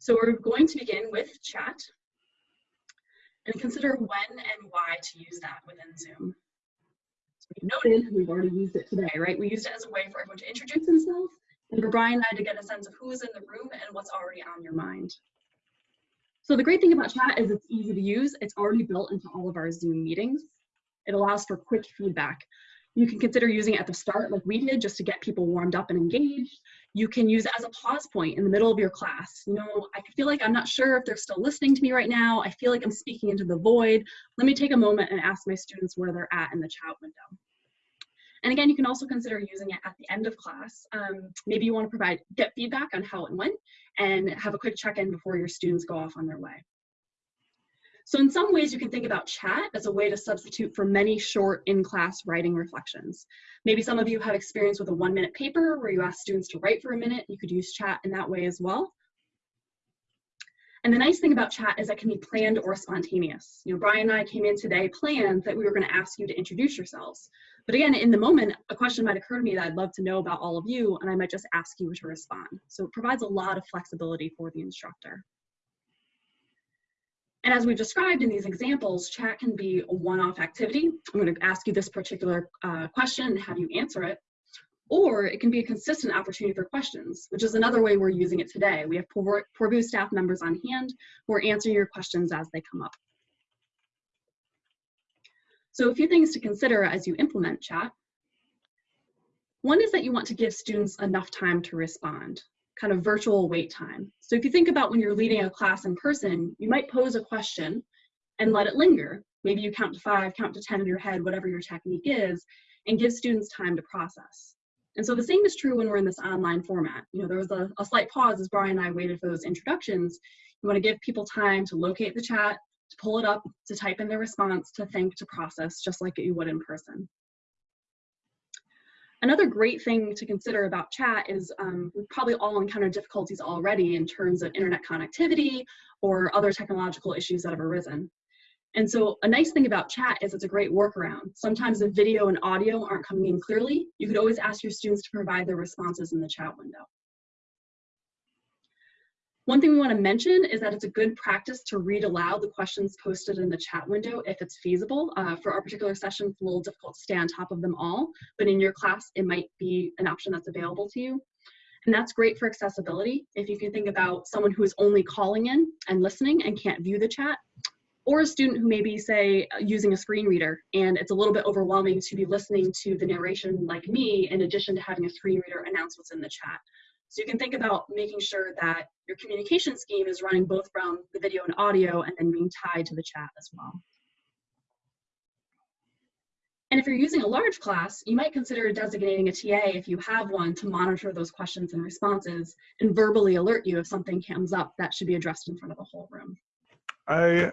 So we're going to begin with chat and consider when and why to use that within Zoom. So we noted we've already used it today, right? We used it as a way for everyone to introduce themselves and for Brian and I to get a sense of who's in the room and what's already on your mind. So the great thing about chat is it's easy to use. It's already built into all of our Zoom meetings. It allows for quick feedback. You can consider using it at the start like we did just to get people warmed up and engaged. You can use it as a pause point in the middle of your class. You know, I feel like I'm not sure if they're still listening to me right now. I feel like I'm speaking into the void. Let me take a moment and ask my students where they're at in the chat window. And again, you can also consider using it at the end of class. Um, maybe you want to provide get feedback on how it went and have a quick check-in before your students go off on their way. So in some ways, you can think about chat as a way to substitute for many short in-class writing reflections. Maybe some of you have experience with a one-minute paper where you ask students to write for a minute. You could use chat in that way as well. And the nice thing about chat is that can be planned or spontaneous. You know, Brian and I came in today planned that we were going to ask you to introduce yourselves. But again, in the moment, a question might occur to me that I'd love to know about all of you, and I might just ask you to respond. So it provides a lot of flexibility for the instructor. And as we've described in these examples, chat can be a one-off activity. I'm going to ask you this particular uh, question and have you answer it. Or it can be a consistent opportunity for questions, which is another way we're using it today. We have Poorvu staff members on hand who are answering your questions as they come up. So a few things to consider as you implement chat. One is that you want to give students enough time to respond kind of virtual wait time. So if you think about when you're leading a class in person, you might pose a question and let it linger. Maybe you count to five, count to 10 in your head, whatever your technique is, and give students time to process. And so the same is true when we're in this online format. You know, there was a, a slight pause as Brian and I waited for those introductions. You want to give people time to locate the chat, to pull it up, to type in their response, to think, to process, just like you would in person. Another great thing to consider about chat is um, we've probably all encountered difficulties already in terms of internet connectivity or other technological issues that have arisen. And so a nice thing about chat is it's a great workaround. Sometimes the video and audio aren't coming in clearly. You could always ask your students to provide their responses in the chat window. One thing we want to mention is that it's a good practice to read aloud the questions posted in the chat window if it's feasible. Uh, for our particular session, it's a little difficult to stay on top of them all, but in your class, it might be an option that's available to you. And that's great for accessibility. If you can think about someone who is only calling in and listening and can't view the chat, or a student who may be, say, using a screen reader, and it's a little bit overwhelming to be listening to the narration like me, in addition to having a screen reader announce what's in the chat. So you can think about making sure that your communication scheme is running both from the video and audio and then being tied to the chat as well. And if you're using a large class, you might consider designating a TA if you have one to monitor those questions and responses and verbally alert you if something comes up that should be addressed in front of the whole room. I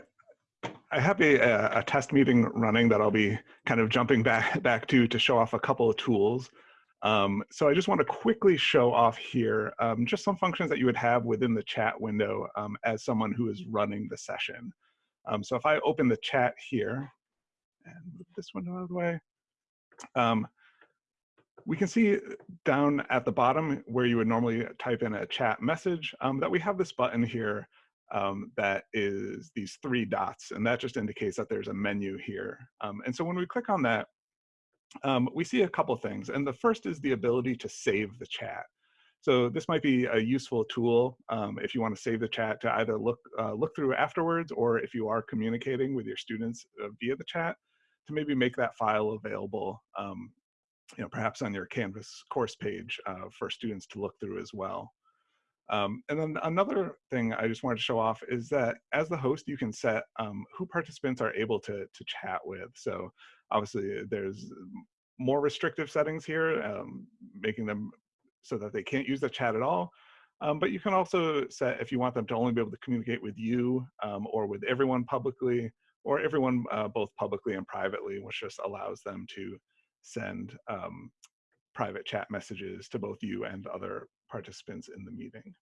I have a, a test meeting running that I'll be kind of jumping back back to to show off a couple of tools. Um, so I just want to quickly show off here um, just some functions that you would have within the chat window um, as someone who is running the session. Um, so if I open the chat here and move this window out of the way, um, we can see down at the bottom where you would normally type in a chat message um, that we have this button here that is these three dots, and that just indicates that there's a menu here. and so when we click on that, um, we see a couple things. And the first is the ability to save the chat. So this might be a useful tool um, if you want to save the chat to either look, uh, look through afterwards or if you are communicating with your students uh, via the chat to maybe make that file available, um, you know, perhaps on your Canvas course page uh, for students to look through as well. Um, and then another thing I just wanted to show off is that as the host, you can set um, who participants are able to, to chat with. So obviously there's more restrictive settings here, um, making them so that they can't use the chat at all. Um, but you can also set if you want them to only be able to communicate with you um, or with everyone publicly or everyone uh, both publicly and privately, which just allows them to send um, private chat messages to both you and other participants in the meeting.